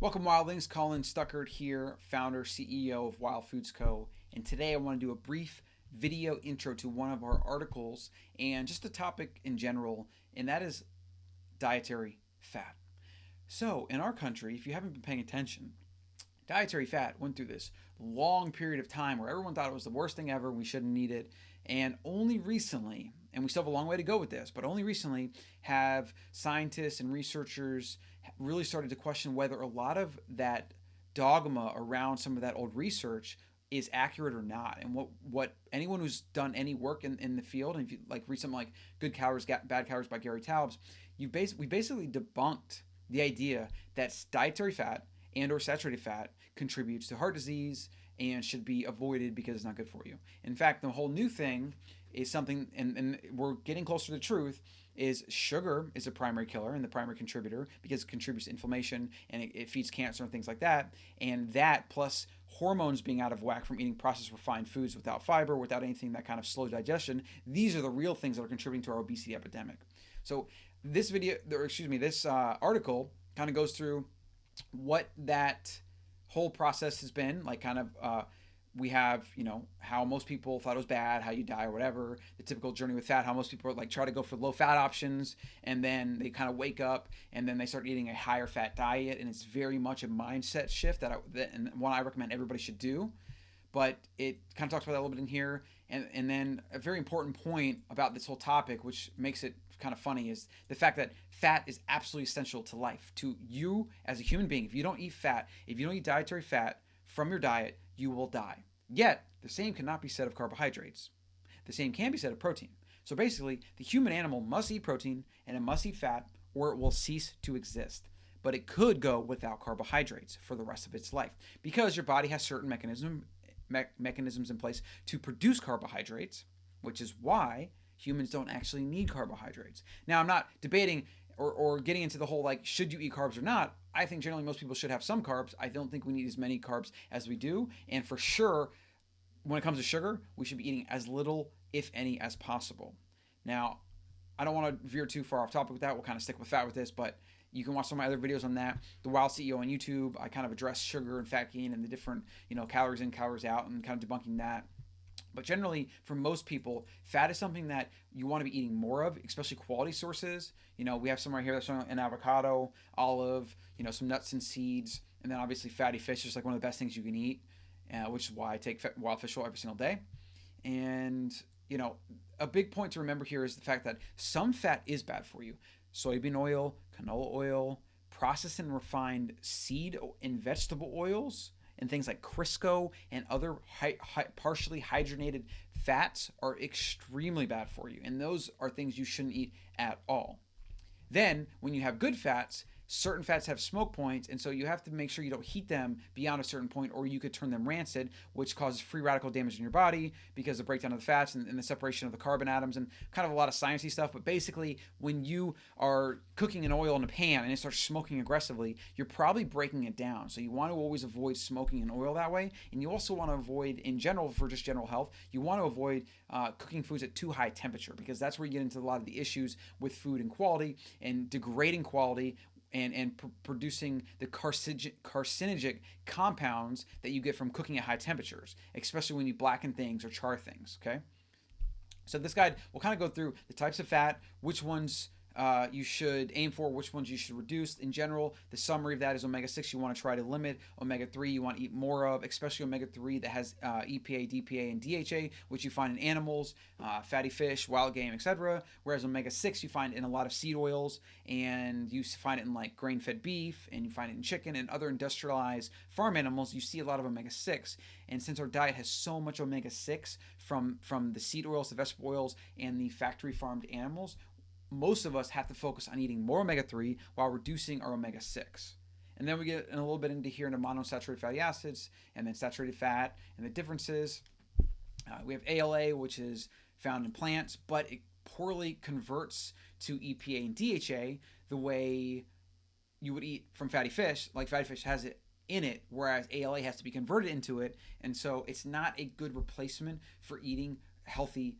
Welcome, Wildlings. Colin Stuckert here, founder, CEO of Wild Foods Co. And today I want to do a brief video intro to one of our articles and just a topic in general, and that is dietary fat. So, in our country, if you haven't been paying attention, dietary fat went through this long period of time where everyone thought it was the worst thing ever, we shouldn't eat it. And only recently, and we still have a long way to go with this, but only recently have scientists and researchers really started to question whether a lot of that dogma around some of that old research is accurate or not. And what what anyone who's done any work in, in the field and if you like something like good calories bad calories by gary taubes you bas- we basically debunked the idea that dietary fat and or saturated fat contributes to heart disease and should be avoided because it's not good for you. In fact the whole new thing is something and, and we're getting closer to the truth is sugar is a primary killer and the primary contributor because it contributes to inflammation and it, it feeds cancer and things like that. And that plus hormones being out of whack from eating processed refined foods without fiber, without anything that kind of slow digestion, these are the real things that are contributing to our obesity epidemic. So this video, or excuse me, this uh, article kind of goes through what that whole process has been, like kind of uh, we have, you know, how most people thought it was bad, how you die or whatever, the typical journey with fat, how most people like try to go for low fat options and then they kind of wake up and then they start eating a higher fat diet and it's very much a mindset shift that I that, and one I recommend everybody should do. But it kind of talks about that a little bit in here. And, and then a very important point about this whole topic, which makes it kind of funny, is the fact that fat is absolutely essential to life, to you as a human being. If you don't eat fat, if you don't eat dietary fat from your diet, you will die. Yet, the same cannot be said of carbohydrates. The same can be said of protein. So basically, the human animal must eat protein and it must eat fat or it will cease to exist. But it could go without carbohydrates for the rest of its life because your body has certain mechanism, me- mechanisms in place to produce carbohydrates, which is why humans don't actually need carbohydrates. Now, I'm not debating or, or getting into the whole like, should you eat carbs or not? I think generally most people should have some carbs. I don't think we need as many carbs as we do. And for sure, when it comes to sugar, we should be eating as little, if any, as possible. Now, I don't want to veer too far off topic with that. We'll kind of stick with fat with this, but you can watch some of my other videos on that. The Wild CEO on YouTube, I kind of address sugar and fat gain and the different, you know, calories in, calories out, and kind of debunking that. But generally, for most people, fat is something that you want to be eating more of, especially quality sources. You know, we have some right here that's showing an avocado, olive, you know, some nuts and seeds, and then obviously fatty fish is like one of the best things you can eat, uh, which is why I take wild fish oil every single day. And, you know, a big point to remember here is the fact that some fat is bad for you. Soybean oil, canola oil, processed and refined seed and vegetable oils and things like Crisco and other hi- hi- partially hydrogenated fats are extremely bad for you. And those are things you shouldn't eat at all. Then, when you have good fats, certain fats have smoke points, and so you have to make sure you don't heat them beyond a certain point, or you could turn them rancid, which causes free radical damage in your body because of the breakdown of the fats and, and the separation of the carbon atoms and kind of a lot of sciencey stuff. But basically, when you are cooking an oil in a pan and it starts smoking aggressively, you're probably breaking it down. So you want to always avoid smoking an oil that way, and you also want to avoid, in general, for just general health, you want to avoid uh, cooking foods at too high temperature because that's where you get into a lot of the issues with food and quality and degrading quality and and pr- producing the carcinogen, carcinogenic compounds that you get from cooking at high temperatures, especially when you blacken things or char things. Okay. So this guide will kind of go through the types of fat, which ones uh, you should aim for, which ones you should reduce. In general, the summary of that is omega 6 you want to try to limit, omega 3 you want to eat more of, especially omega 3 that has uh, EPA, DPA, and DHA, which you find in animals, uh, fatty fish, wild game, etc. Whereas omega 6 you find in a lot of seed oils, and you find it in like grain fed beef, and you find it in chicken and other industrialized farm animals. You see a lot of omega 6. And since our diet has so much omega 6 from, from the seed oils, the vegetable oils, and the factory farmed animals, most of us have to focus on eating more omega 3 while reducing our omega 6. And then we get a little bit into here into monounsaturated fatty acids and then saturated fat and the differences. Uh, we have ALA, which is found in plants, but it poorly converts to EPA and DHA the way you would eat from fatty fish. Like fatty fish has it in it, whereas ALA has to be converted into it. And so it's not a good replacement for eating healthy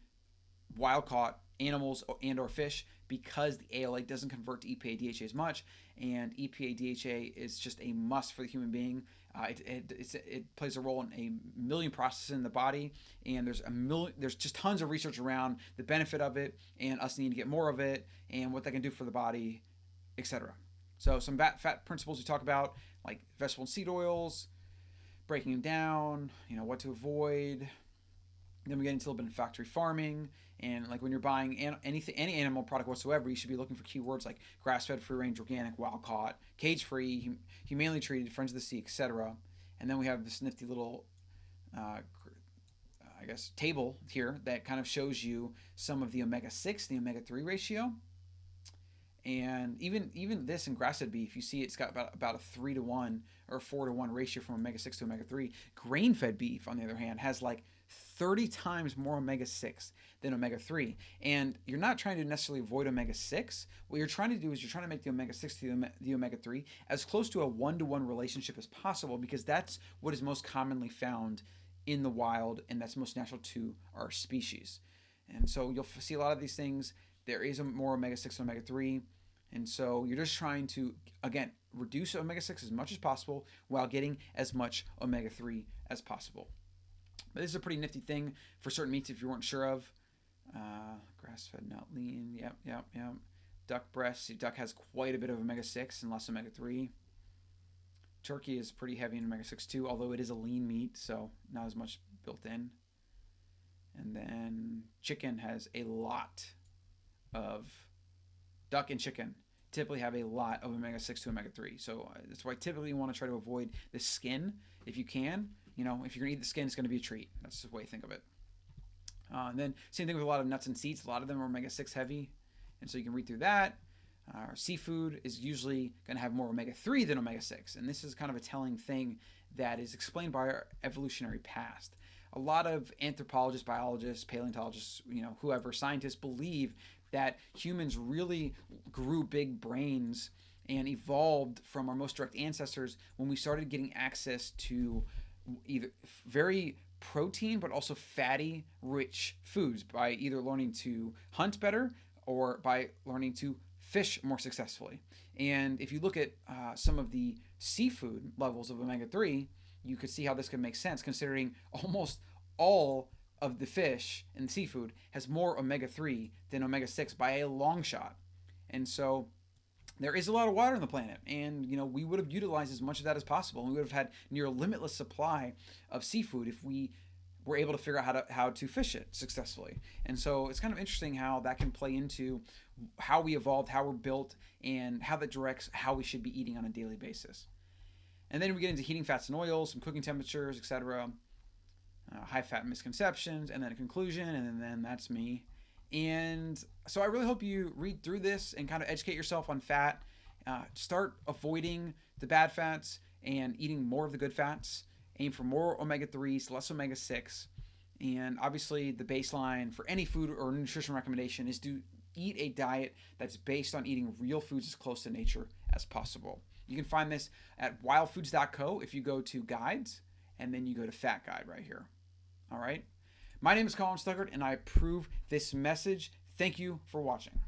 wild caught animals and or fish because the ALA doesn't convert to EPA DHA as much, and EPA DHA is just a must for the human being. Uh, it, it, it, plays a role in a million processes in the body, and there's a million. There's just tons of research around the benefit of it, and us needing to get more of it, and what that can do for the body, etc. So some fat, fat principles we talk about, like vegetable and seed oils, breaking them down, you know what to avoid. Then we get into a little bit of factory farming, and like when you're buying an, anything, any animal product whatsoever, you should be looking for keywords like grass-fed, free-range, organic, wild-caught, cage-free, hum- humanely treated, friends of the sea, etc. And then we have this nifty little, uh, I guess, table here that kind of shows you some of the omega-6, the omega-3 ratio. And even even this in grass-fed beef, you see it's got about, about a three to one or four to one ratio from omega-6 to omega-3. Grain-fed beef, on the other hand, has like 30 times more omega 6 than omega 3. And you're not trying to necessarily avoid omega 6. What you're trying to do is you're trying to make the omega 6 to the omega 3 as close to a one to one relationship as possible because that's what is most commonly found in the wild and that's most natural to our species. And so you'll see a lot of these things. There is a more omega 6 and omega 3. And so you're just trying to, again, reduce omega 6 as much as possible while getting as much omega 3 as possible. But this is a pretty nifty thing for certain meats if you weren't sure of. Uh, grass-fed, not lean. Yep, yep, yep. Duck breast. Duck has quite a bit of omega-6 and less omega-3. Turkey is pretty heavy in omega-6 too, although it is a lean meat, so not as much built in. And then chicken has a lot of duck and chicken typically have a lot of omega 6 to omega 3. So uh, that's why typically you want to try to avoid the skin if you can you know, if you're gonna eat the skin, it's gonna be a treat. That's the way to think of it. Uh, and then same thing with a lot of nuts and seeds. A lot of them are omega six heavy, and so you can read through that. Uh, seafood is usually going to have more omega 3 than omega 6. And this is kind of a telling thing that is explained by our evolutionary past. A lot of anthropologists, biologists, paleontologists, you know, whoever, scientists believe that humans really grew big brains and evolved from our most direct ancestors when we started getting access to either very protein but also fatty rich foods by either learning to hunt better or by learning to fish more successfully. And if you look at uh, some of the seafood levels of omega 3, you could see how this could make sense considering almost all of the fish and seafood has more omega 3 than omega 6 by a long shot. And so there is a lot of water on the planet and you know we would have utilized as much of that as possible and we would have had near limitless supply of seafood if we were able to figure out how to how to fish it successfully. And so it's kind of interesting how that can play into how we evolved how we're built and how that directs how we should be eating on a daily basis. And then we get into heating fats and oils some cooking temperatures etc uh, high fat misconceptions and then a conclusion and then that's me and so I really hope you read through this and kind of educate yourself on fat. Uh, start avoiding the bad fats and eating more of the good fats. Aim for more omega 3s, less omega 6. And obviously, the baseline for any food or nutrition recommendation is to eat a diet that's based on eating real foods as close to nature as possible. You can find this at wildfoods.co if you go to guides and then you go to fat guide right here. All right. My name is Colin Stuckert, and I approve this message. Thank you for watching.